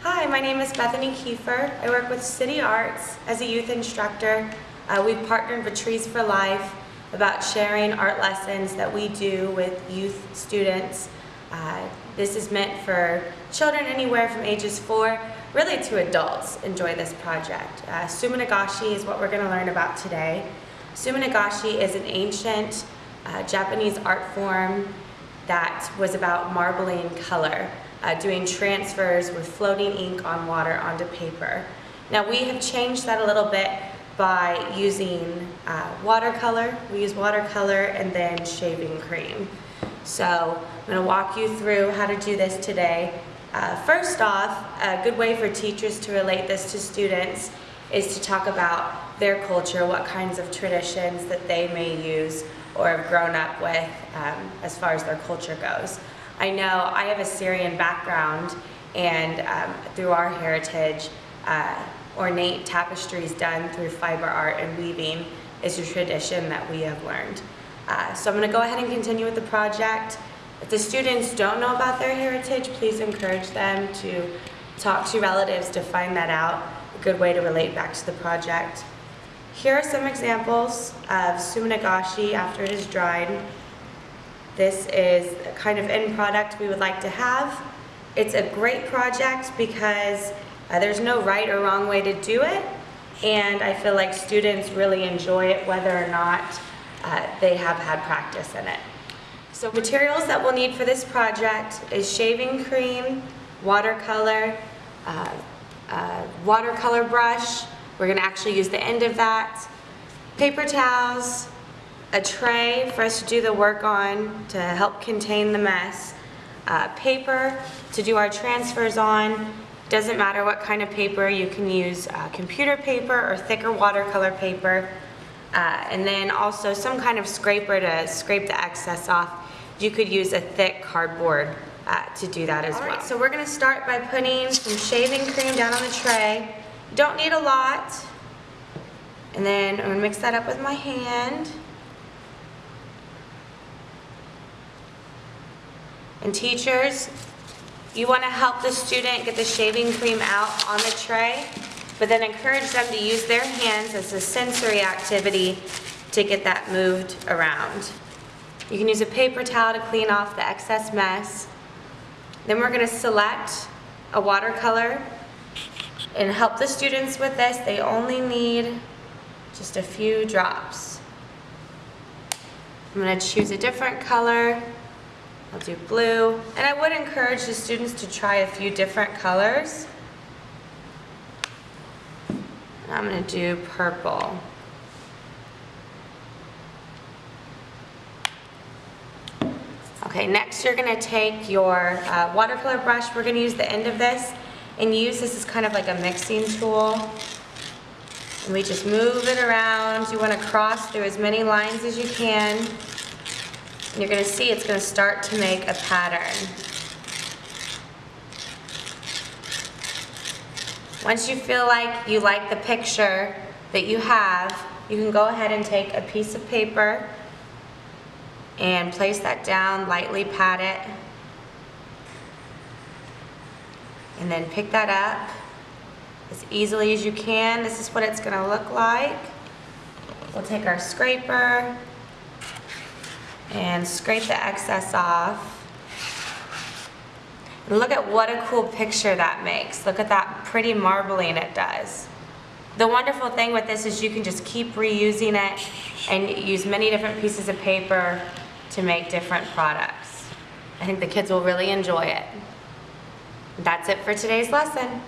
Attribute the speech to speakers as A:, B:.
A: Hi, my name is Bethany Kiefer. I work with City Arts as a youth instructor. Uh, we've partnered with Trees for Life about sharing art lessons that we do with youth students. Uh, this is meant for children anywhere from ages four, really to adults, enjoy this project. Uh, Suminagashi is what we're going to learn about today. Suminagashi is an ancient uh, Japanese art form that was about marbling color, uh, doing transfers with floating ink on water onto paper. Now we have changed that a little bit by using uh, watercolor. We use watercolor and then shaving cream. So I'm going to walk you through how to do this today. Uh, first off, a good way for teachers to relate this to students is to talk about their culture, what kinds of traditions that they may use or have grown up with um, as far as their culture goes. I know I have a Syrian background and um, through our heritage, uh, ornate tapestries done through fiber art and weaving is a tradition that we have learned. Uh, so I'm going to go ahead and continue with the project. If the students don't know about their heritage, please encourage them to talk to relatives to find that out, a good way to relate back to the project. Here are some examples of suminagashi after it is dried. This is a kind of end product we would like to have. It's a great project because uh, there's no right or wrong way to do it, and I feel like students really enjoy it whether or not uh, they have had practice in it. So materials that we'll need for this project is shaving cream, watercolor, uh, uh, watercolor brush, we're going to actually use the end of that, paper towels, a tray for us to do the work on to help contain the mess, uh, paper to do our transfers on, doesn't matter what kind of paper, you can use uh, computer paper or thicker watercolor paper, uh, and then also some kind of scraper to scrape the excess off. You could use a thick cardboard uh, to do that as All well. Right, so we're going to start by putting some shaving cream down on the tray. Don't need a lot. And then I'm to mix that up with my hand. And teachers, you want to help the student get the shaving cream out on the tray, but then encourage them to use their hands as a sensory activity to get that moved around. You can use a paper towel to clean off the excess mess. Then we're going to select a watercolor and help the students with this. They only need just a few drops. I'm going to choose a different color. I'll do blue. And I would encourage the students to try a few different colors. I'm going to do purple. Okay, next you're going to take your uh, watercolor brush. We're going to use the end of this and use this as kind of like a mixing tool. And we just move it around. You want to cross through as many lines as you can. And you're going to see it's going to start to make a pattern. Once you feel like you like the picture that you have, you can go ahead and take a piece of paper and place that down, lightly pat it, and then pick that up as easily as you can. This is what it's going to look like. We'll take our scraper and scrape the excess off. And look at what a cool picture that makes. Look at that pretty marbling it does. The wonderful thing with this is you can just keep reusing it and use many different pieces of paper to make different products. I think the kids will really enjoy it. That's it for today's lesson.